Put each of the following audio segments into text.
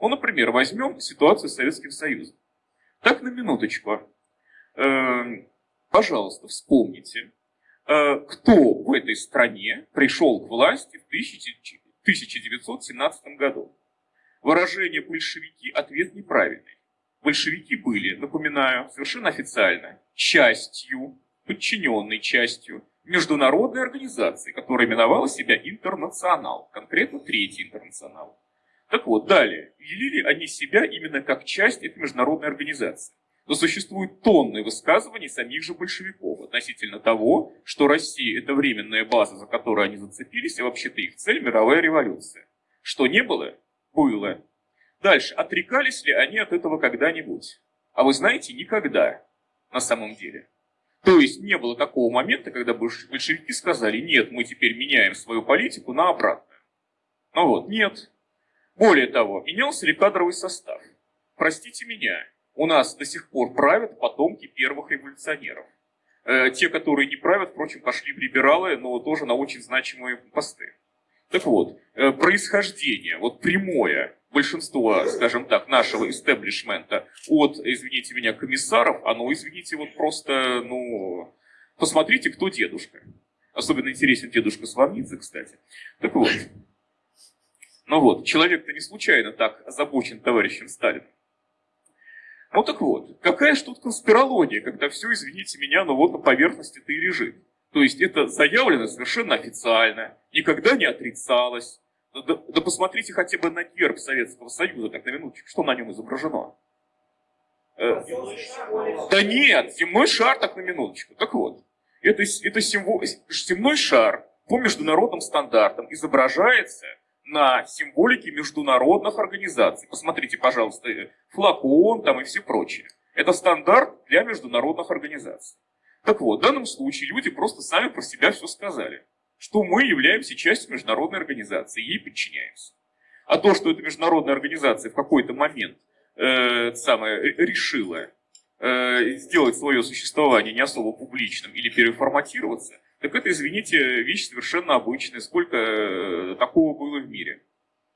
Ну, например, возьмем ситуацию с Советским Союзом. Так, на минуточку. Э, пожалуйста, вспомните, э, кто в этой стране пришел к власти в 1917 году. Выражение «большевики» – ответ неправильный. Большевики были, напоминаю, совершенно официально, частью, подчиненной частью международной организации, которая именовала себя «Интернационал», конкретно Третий Интернационал. Так вот, далее, вели они себя именно как часть этой международной организации. Но существуют тонны высказываний самих же большевиков относительно того, что Россия – это временная база, за которую они зацепились, и вообще-то их цель – мировая революция. Что не было? Было. Дальше, отрекались ли они от этого когда-нибудь? А вы знаете, никогда, на самом деле. То есть не было такого момента, когда большевики сказали, нет, мы теперь меняем свою политику на обратную. Ну вот, нет. Более того, менялся ли кадровый состав? Простите меня, у нас до сих пор правят потомки первых революционеров. Э, те, которые не правят, впрочем, пошли в либералы, но тоже на очень значимые посты. Так вот, э, происхождение, вот прямое большинство, скажем так, нашего истеблишмента от, извините меня, комиссаров, оно, извините, вот просто, ну, посмотрите, кто дедушка. Особенно интересен дедушка Славницы, кстати. Так вот, ну вот, человек-то не случайно так озабочен товарищем Сталиным. Ну так вот, какая ж тут конспирология, когда все, извините меня, но вот на поверхности-то и лежит. То есть это заявлено совершенно официально, никогда не отрицалось. Да, да посмотрите хотя бы на герб Советского Союза, так на минуточку, что на нем изображено. Э, да нет, земной шар, так на минуточку. Так вот, это, это символ, земной шар по международным стандартам изображается на символике международных организаций. Посмотрите, пожалуйста, флаг ООН там и все прочее. Это стандарт для международных организаций. Так вот, в данном случае люди просто сами про себя все сказали, что мы являемся частью международной организации, ей подчиняемся. А то, что эта международная организация в какой-то момент э, самое, решила э, сделать свое существование не особо публичным или переформатироваться, так это, извините, вещь совершенно обычная. Сколько э, такого было в мире?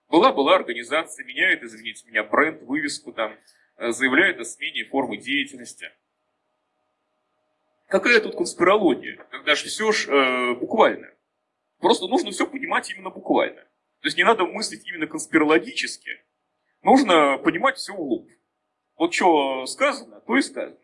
Была-была организация, меняет, извините меня, бренд, вывеску там, э, заявляет о смене формы деятельности. Какая тут конспирология, когда же все ж э, буквально? Просто нужно все понимать именно буквально. То есть не надо мыслить именно конспирологически, нужно понимать все в лоб. Вот что сказано, то и сказано.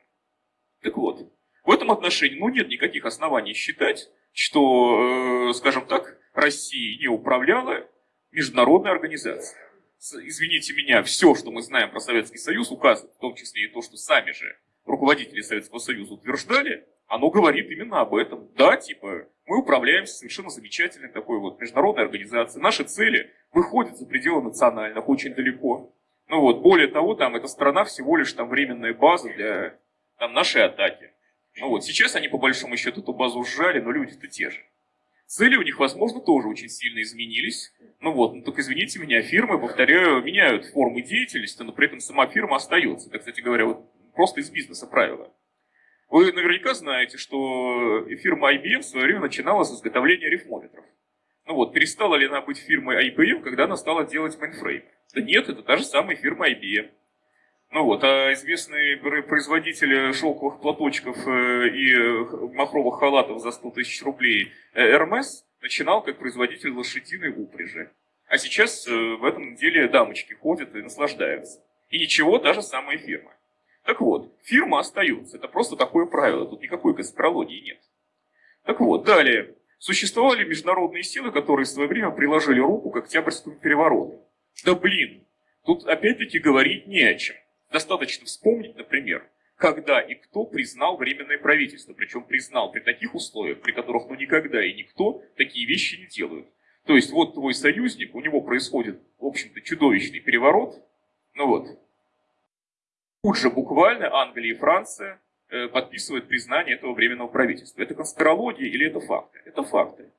Так вот, в этом отношении ну, нет никаких оснований считать, что, э, скажем так, Россия не управляла международная организация. Извините меня, все, что мы знаем про Советский Союз, указывает, в том числе и то, что сами же руководители Советского Союза утверждали, оно говорит именно об этом. Да, типа, мы управляемся совершенно замечательной такой вот международной организацией. Наши цели выходят за пределы национальных очень далеко. Ну вот, более того, там эта страна всего лишь там временная база для там, нашей атаки. Ну вот, сейчас они по большому счету эту базу сжали, но люди-то те же. Цели у них, возможно, тоже очень сильно изменились. Ну вот, ну только извините меня, фирмы, повторяю, меняют формы деятельности, но при этом сама фирма остается. Это, кстати говоря, вот просто из бизнеса правило. Вы наверняка знаете, что фирма IBM в свое время начинала с изготовления рифмометров. Ну вот, перестала ли она быть фирмой IBM, когда она стала делать мейнфрейм? Да нет, это та же самая фирма IBM. Ну вот, а известный производитель шелковых платочков э, и махровых халатов за 100 тысяч рублей Hermes начинал как производитель лошадиной упряжи. А сейчас э, в этом деле дамочки ходят и наслаждаются. И ничего, та же самая фирма. Так вот, фирма остается. Это просто такое правило. Тут никакой конспирологии нет. Так вот, далее. Существовали международные силы, которые в свое время приложили руку к Октябрьскому перевороту. Да блин, тут опять-таки говорить не о чем. Достаточно вспомнить, например, когда и кто признал Временное правительство, причем признал при таких условиях, при которых ну никогда и никто такие вещи не делают. То есть вот твой союзник, у него происходит, в общем-то, чудовищный переворот, ну вот. Тут же буквально Англия и Франция э, подписывают признание этого Временного правительства. Это конспирология или это факты? Это факты.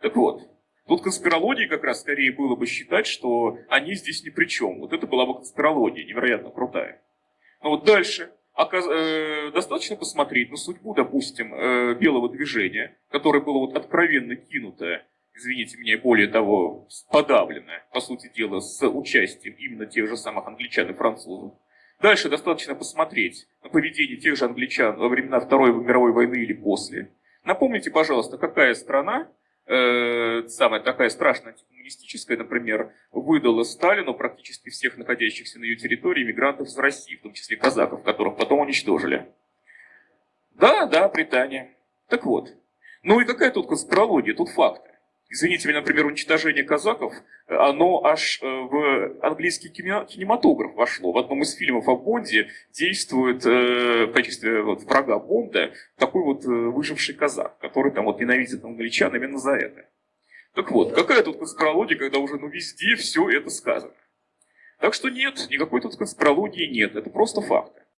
Так вот, Тут конспирологии как раз скорее было бы считать, что они здесь ни при чем. Вот это была бы конспирология, невероятно крутая. Но вот дальше. Оказ... Э, достаточно посмотреть на судьбу, допустим, э, белого движения, которое было вот откровенно кинуто, извините меня, более того, подавленная, по сути дела, с участием именно тех же самых англичан и французов. Дальше достаточно посмотреть на поведение тех же англичан во времена Второй мировой войны или после. Напомните, пожалуйста, какая страна, э, самая такая страшная антикоммунистическая, например, выдала Сталину практически всех находящихся на ее территории мигрантов из России, в том числе казаков, которых потом уничтожили. Да, да, Британия. Так вот. Ну и какая тут конспирология, тут факты. Извините меня, например, уничтожение казаков, оно аж э, в английский кинематограф вошло. В одном из фильмов о Бонде действует э, в качестве вот, врага Бонда такой вот э, выживший казак, который там вот ненавидит англичан именно за это. Так вот, какая тут конспирология, когда уже ну, везде все это сказано? Так что нет, никакой тут конспирологии нет, это просто факт.